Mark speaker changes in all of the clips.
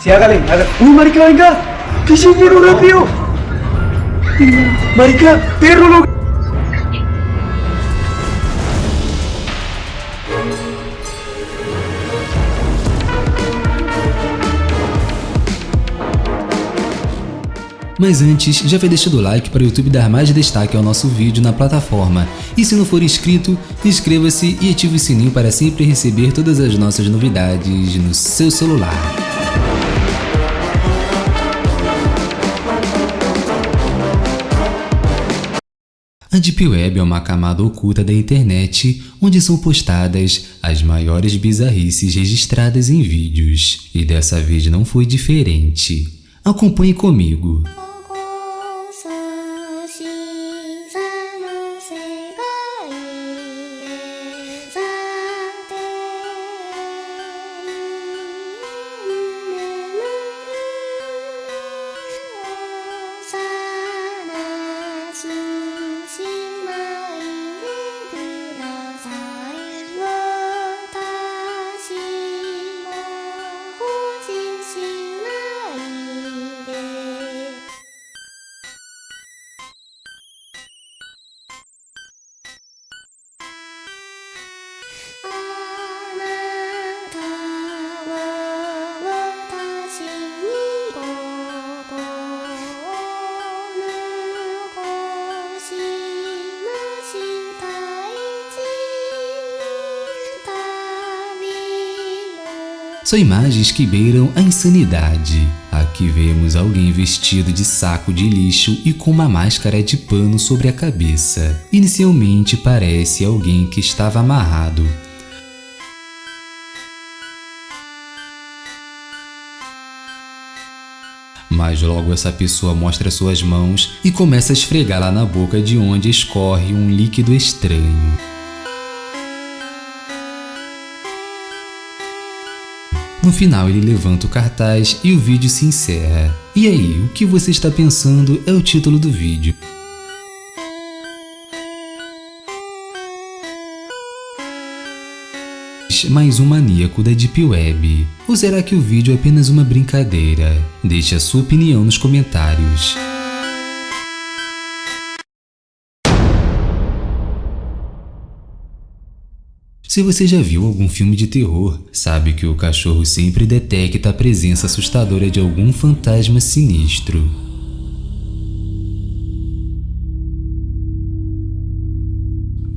Speaker 1: Siagalin, Uy, marica, venga. Pisingin lo rápido. Marica, perro lo...
Speaker 2: Mas antes, já vai deixando o like para o YouTube dar mais destaque ao nosso vídeo na plataforma. E se não for inscrito, inscreva-se e ative o sininho para sempre receber todas as nossas novidades no seu celular. A Deep Web é uma camada oculta da internet onde são postadas as maiores bizarrices registradas em vídeos. E dessa vez não foi diferente. Acompanhe comigo. São imagens que beiram a insanidade. Aqui vemos alguém vestido de saco de lixo e com uma máscara de pano sobre a cabeça. Inicialmente parece alguém que estava amarrado. Mas logo essa pessoa mostra suas mãos e começa a esfregá-la na boca de onde escorre um líquido estranho. No final ele levanta o cartaz e o vídeo se encerra. E aí, o que você está pensando é o título do vídeo. mais um maníaco da Deep Web? Ou será que o vídeo é apenas uma brincadeira? Deixe a sua opinião nos comentários. Se você já viu algum filme de terror, sabe que o cachorro sempre detecta a presença assustadora de algum fantasma sinistro.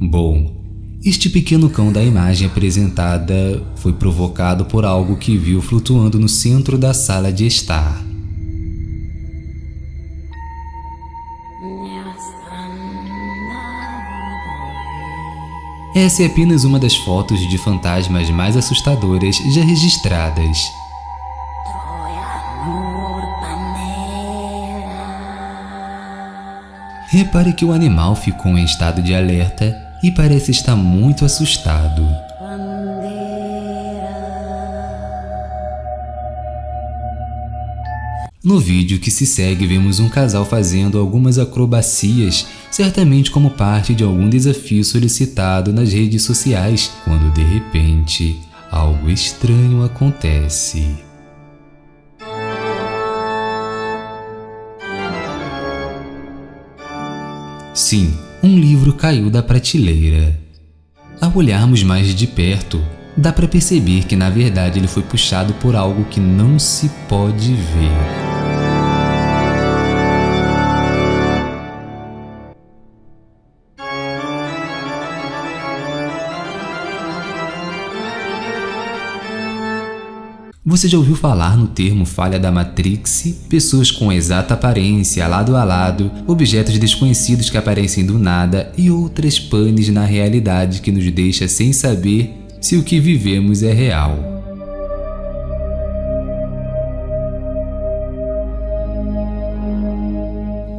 Speaker 2: Bom, este pequeno cão da imagem apresentada foi provocado por algo que viu flutuando no centro da sala de estar. Essa é apenas uma das fotos de fantasmas mais assustadoras já registradas. Repare que o animal ficou em estado de alerta e parece estar muito assustado. No vídeo que se segue vemos um casal fazendo algumas acrobacias, certamente como parte de algum desafio solicitado nas redes sociais, quando de repente algo estranho acontece. Sim, um livro caiu da prateleira. Ao olharmos mais de perto, dá para perceber que na verdade ele foi puxado por algo que não se pode ver. Você já ouviu falar no termo falha da Matrix? Pessoas com exata aparência, lado a lado, objetos desconhecidos que aparecem do nada e outras panes na realidade que nos deixa sem saber se o que vivemos é real.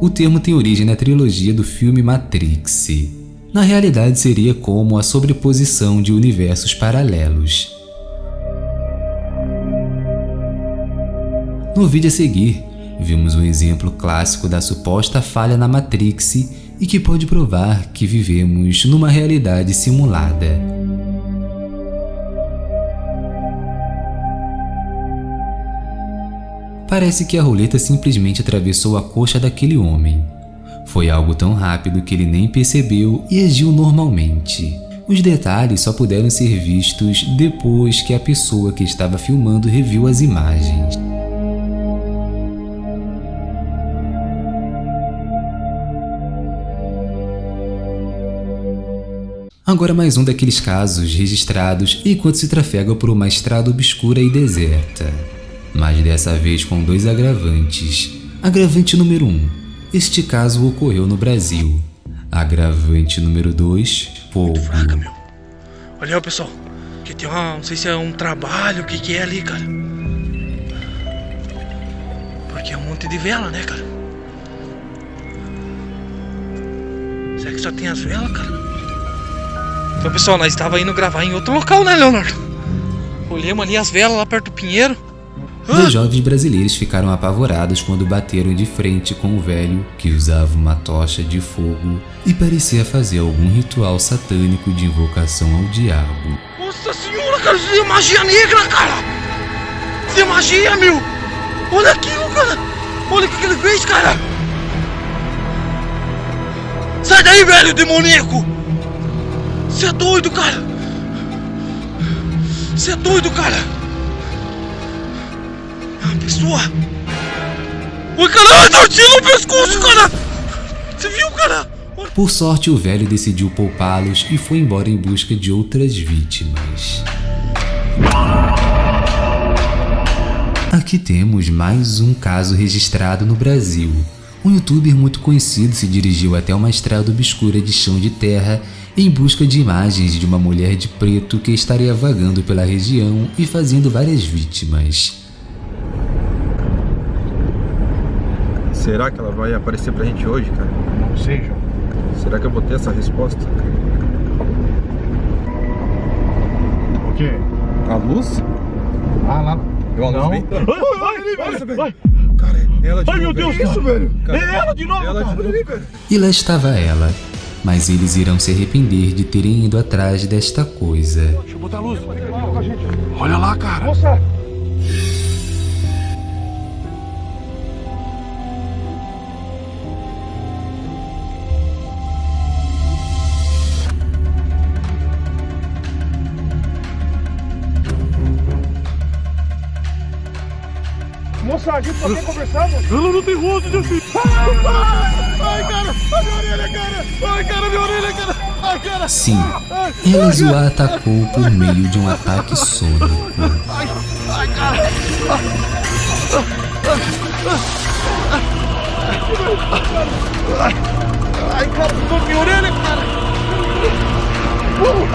Speaker 2: O termo tem origem na trilogia do filme Matrix. Na realidade seria como a sobreposição de universos paralelos. No vídeo a seguir, vimos um exemplo clássico da suposta falha na Matrix e que pode provar que vivemos numa realidade simulada. Parece que a roleta simplesmente atravessou a coxa daquele homem. Foi algo tão rápido que ele nem percebeu e agiu normalmente. Os detalhes só puderam ser vistos depois que a pessoa que estava filmando reviu as imagens. Agora mais um daqueles casos registrados enquanto se trafega por uma estrada obscura e deserta. Mas dessa vez com dois agravantes. Agravante número 1. Um, este caso ocorreu no Brasil. Agravante número 2. Fogo.
Speaker 1: Meu. Olha aí, pessoal. Que tem uma... Não sei se é um trabalho, o que que é ali, cara. Porque é um monte de vela, né, cara? Será que só tem as velas, cara? Então, pessoal, nós estava indo gravar em outro local, né, Leonardo? Olhamos ali as velas lá perto do Pinheiro.
Speaker 2: Dois jovens brasileiros ficaram apavorados quando bateram de frente com o velho que usava uma tocha de fogo e parecia fazer algum ritual satânico de invocação ao diabo.
Speaker 1: Nossa senhora, cara, isso é magia negra, cara! Isso é magia, meu! Olha aquilo, cara! Olha o que, que ele fez, cara! Sai daí, velho demoníaco! Você é doido, cara! Você é doido, cara! É pessoa! Oi, cara! Tortinho no pescoço, cara! Você viu, cara?
Speaker 2: Por sorte, o velho decidiu poupá-los e foi embora em busca de outras vítimas. Aqui temos mais um caso registrado no Brasil. Um youtuber muito conhecido se dirigiu até uma estrada obscura de chão de terra em busca de imagens de uma mulher de preto que estaria vagando pela região e fazendo várias vítimas.
Speaker 3: Será que ela vai aparecer pra gente hoje, cara?
Speaker 1: Não sei, João.
Speaker 3: Será que eu vou ter essa resposta?
Speaker 1: O quê?
Speaker 3: A luz?
Speaker 1: Ah, lá.
Speaker 3: Eu a luz bem...
Speaker 1: Nossa, velho.
Speaker 3: Cara, é ela de
Speaker 1: Ai,
Speaker 3: novo,
Speaker 1: meu Deus,
Speaker 3: velho.
Speaker 1: isso, velho.
Speaker 3: Cara,
Speaker 1: É ela de novo,
Speaker 3: ela de
Speaker 1: cara.
Speaker 3: novo, velho.
Speaker 2: E lá estava ela. Mas eles irão se arrepender de terem ido atrás desta coisa.
Speaker 1: Deixa eu botar a luz. Olha lá, cara. Moça. Moça, a gente só quer conversar, moça. Ela não tem rosto, meu filho. Ai, cara. Ai, minha orelha, cara. Ai, cara, minha orelha, cara. Ai, cara.
Speaker 2: Sim, elas o atacou por meio de um ataque sônico.
Speaker 1: Ai, cara. Ai, cara, minha orelha, cara. Uh,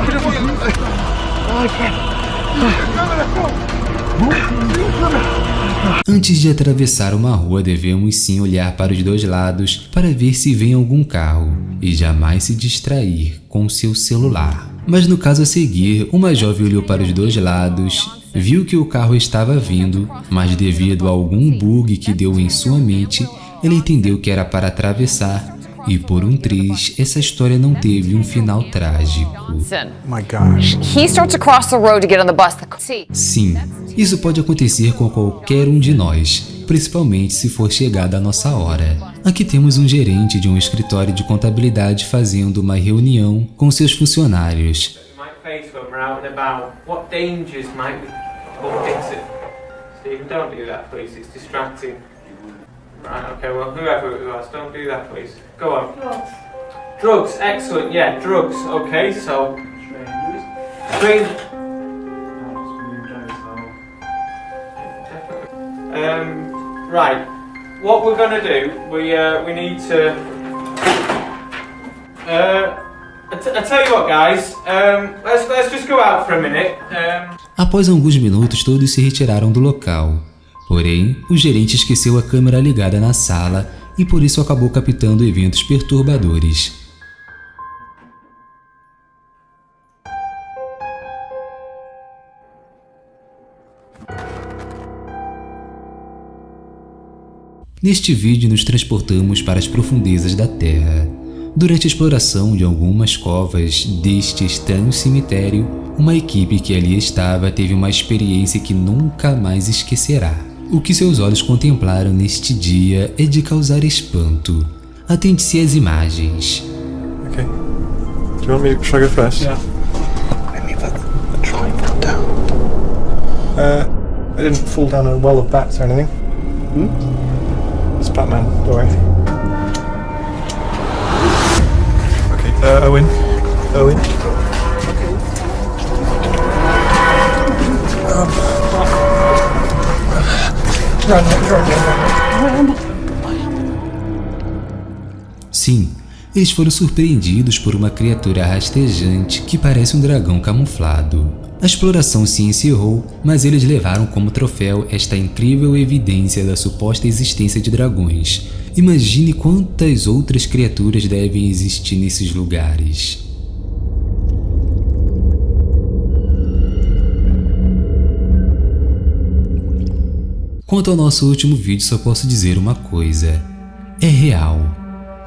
Speaker 1: Ai, cara.
Speaker 2: Antes de atravessar uma rua, devemos sim olhar para os dois lados para ver se vem algum carro e jamais se distrair com seu celular. Mas no caso a seguir, uma jovem olhou para os dois lados, viu que o carro estava vindo, mas devido a algum bug que deu em sua mente, ele entendeu que era para atravessar e por um triz, essa história não teve um final trágico. Sim, isso pode acontecer com qualquer um de nós, principalmente se for chegada a nossa hora. Aqui temos um gerente de um escritório de contabilidade fazendo uma reunião com seus funcionários.
Speaker 4: Stephen, don't do that, please. It's distracting. Right, okay, well, whoever it was, don't do that, please. Go on. Drugs. Drugs, excellent, yeah, drugs. Okay, so... Train... Um, right. What we're gonna do, we, uh, we need to... Uh, I, t- I tell you what, guys. Let's let's just go out for a minute.
Speaker 2: Após alguns minutos, todos se retiraram do local. Porém, o gerente esqueceu a câmera ligada na sala e por isso acabou captando eventos perturbadores. Neste vídeo nos transportamos para as profundezas da Terra. Durante a exploração de algumas covas deste estranho cemitério, uma equipe que ali estava teve uma experiência que nunca mais esquecerá. O que seus olhos contemplaram neste dia é de causar espanto. Atente-se às imagens.
Speaker 3: Okay. Do you want me to I go first?
Speaker 4: Yeah.
Speaker 3: Let me try and fall down. Uh, I didn't fall down a well of bats or anything. Hmm? It's Batman, don't worry. Okay, uh, Owen. Owen.
Speaker 2: Sim, eles foram surpreendidos por uma criatura rastejante que parece um dragão camuflado. A exploração se encerrou, mas eles levaram como troféu esta incrível evidência da suposta existência de dragões. Imagine quantas outras criaturas devem existir nesses lugares. Quanto ao nosso último vídeo, só posso dizer uma coisa: é real.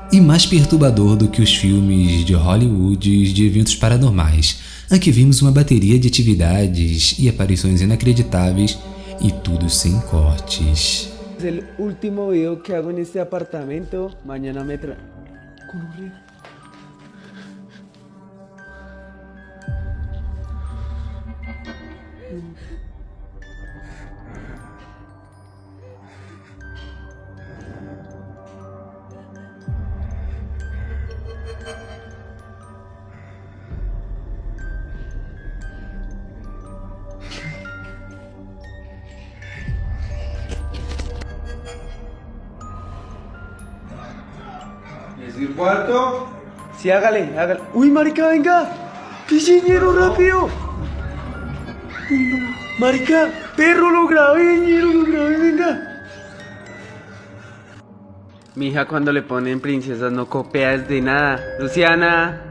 Speaker 2: E mais perturbador do que os filmes de Hollywood de eventos paranormais. Aqui vimos uma bateria de atividades e aparições inacreditáveis e tudo sem cortes.
Speaker 5: Es el último video que hago en este apartamento. Mañana me tra... ¿Es el cuarto? Sí, hágale, hágale. ¡Uy, marica, venga! ¡Pichiñero, rápido! Marica, perro, lo grabé, ñero, lo grabé, venga. Mi hija cuando le ponen princesas no copia de nada. Luciana.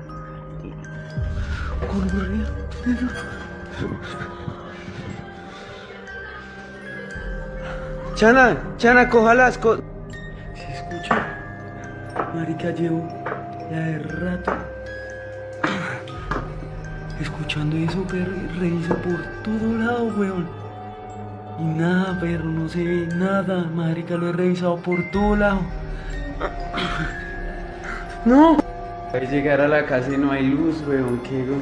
Speaker 5: Chana, Chana, coja las cosas. Marica, llevo ya de rato escuchando eso, perro, y reviso por todo lado, weón. Y nada, perro, no se ve nada, marica, lo he revisado por todo lado. No. Voy a llegar a la casa y no hay luz, weón, qué go-